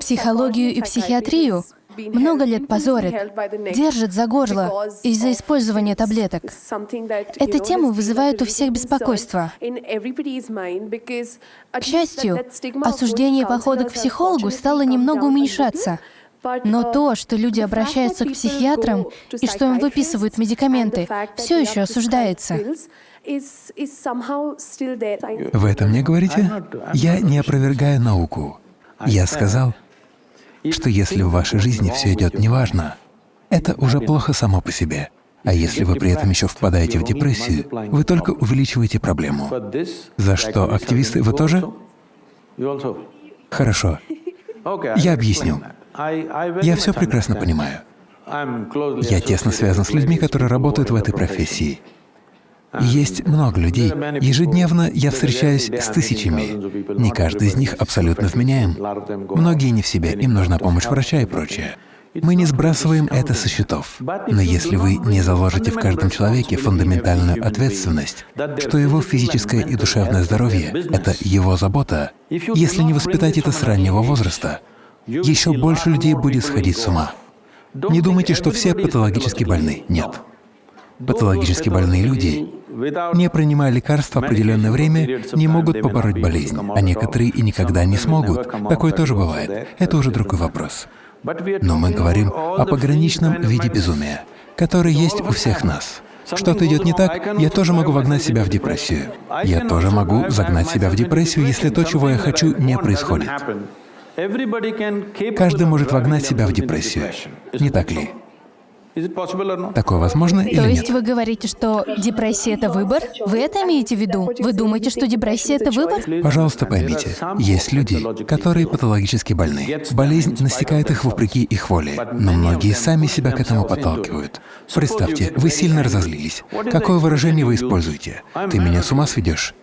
Психологию и психиатрию много лет позорят, держат за горло из-за использования таблеток. Эта тема вызывает у всех беспокойство. К счастью, осуждение похода к психологу стало немного уменьшаться. Но то, что люди обращаются к психиатрам и что им выписывают медикаменты, все еще осуждается. Вы это мне говорите? Я не опровергаю науку. Я сказал, что если в вашей жизни все идет неважно, это уже плохо само по себе. А если вы при этом еще впадаете в депрессию, вы только увеличиваете проблему. За что, активисты, вы тоже? Хорошо. Я объясню. Я все прекрасно понимаю. Я тесно связан с людьми, которые работают в этой профессии. Есть много людей. Ежедневно я встречаюсь с тысячами. Не каждый из них абсолютно вменяем. Многие не в себе, им нужна помощь врача и прочее. Мы не сбрасываем это со счетов. Но если вы не заложите в каждом человеке фундаментальную ответственность, что его физическое и душевное здоровье — это его забота, если не воспитать это с раннего возраста, еще больше людей будет сходить с ума. Не думайте, что все патологически больны. Нет. Патологически больные люди, не принимая лекарства определенное время, не могут побороть болезнь, а некоторые и никогда не смогут. Такое тоже бывает. Это уже другой вопрос. Но мы говорим о пограничном виде безумия, который есть у всех нас. Что-то идет не так, я тоже могу вогнать себя в депрессию. Я тоже могу загнать себя в депрессию, если то, чего я хочу, не происходит. Каждый может вогнать себя в депрессию, не так ли? Такое возможно или То нет? есть вы говорите, что депрессия — это выбор? Вы это имеете в виду? Вы думаете, что депрессия — это выбор? Пожалуйста, поймите, есть люди, которые патологически больны. Болезнь настигает их вопреки их воле, но многие сами себя к этому подталкивают. Представьте, вы сильно разозлились. Какое выражение вы используете? «Ты меня с ума сведешь».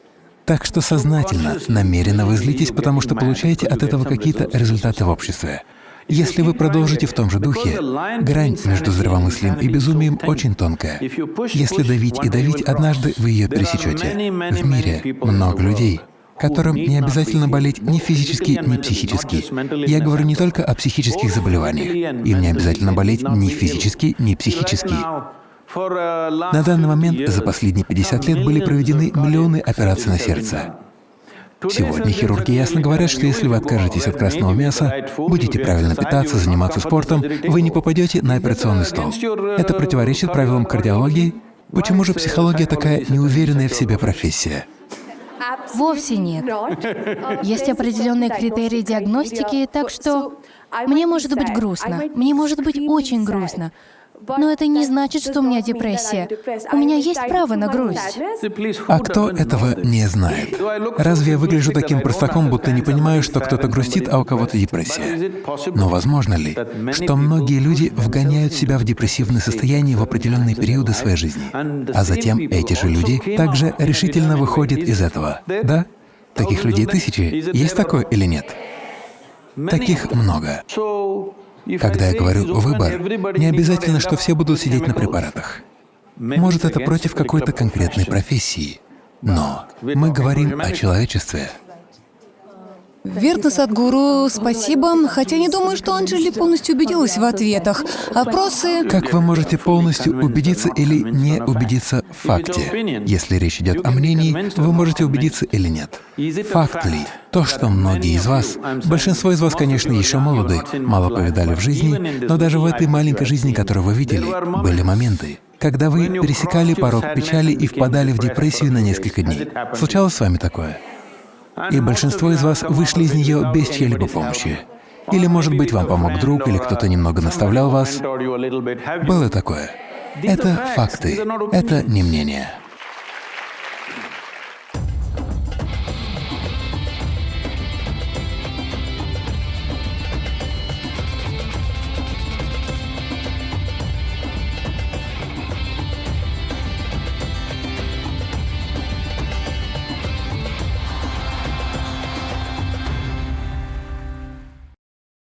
Так что сознательно, намеренно вы злитесь, потому что получаете от этого какие-то результаты в обществе. Если вы продолжите в том же духе, грань между здравомыслием и безумием очень тонкая. Если давить и давить, однажды вы ее пересечете. В мире много людей, которым не обязательно болеть ни физически, ни психически. Я говорю не только о психических заболеваниях. Им не обязательно болеть ни физически, ни психически. На данный момент за последние 50 лет были проведены миллионы операций на сердце. Сегодня хирурги ясно говорят, что если вы откажетесь от красного мяса, будете правильно питаться, заниматься спортом, вы не попадете на операционный стол. Это противоречит правилам кардиологии. Почему же психология такая неуверенная в себе профессия? Вовсе нет. Есть определенные критерии диагностики, так что мне может быть грустно, мне может быть очень грустно, но это не значит, что у меня депрессия. У меня есть право на грусть. А кто этого не знает? Разве я выгляжу таким простаком, будто не понимаю, что кто-то грустит, а у кого-то депрессия? Но возможно ли, что многие люди вгоняют себя в депрессивное состояние в определенные периоды своей жизни, а затем эти же люди также решительно выходят из этого? Да? Таких людей тысячи. Есть такое или нет? Таких много. Когда я говорю «выбор», не обязательно, что все будут сидеть на препаратах. Может, это против какой-то конкретной профессии, но мы говорим о человечестве. Верно, Садгуру, спасибо. Хотя не думаю, что Анджели полностью убедилась в ответах. Опросы... Как вы можете полностью убедиться или не убедиться в факте? Если речь идет о мнении, вы можете убедиться или нет. Факт ли? То, что многие из вас, большинство из вас, конечно, еще молоды, мало повидали в жизни, но даже в этой маленькой жизни, которую вы видели, были моменты, когда вы пересекали порог печали и впадали в депрессию на несколько дней. Случалось с вами такое? И большинство из вас вышли из нее без чьей-либо помощи. Или, может быть, вам помог друг, или кто-то немного наставлял вас. Было такое. Это факты, это не мнение.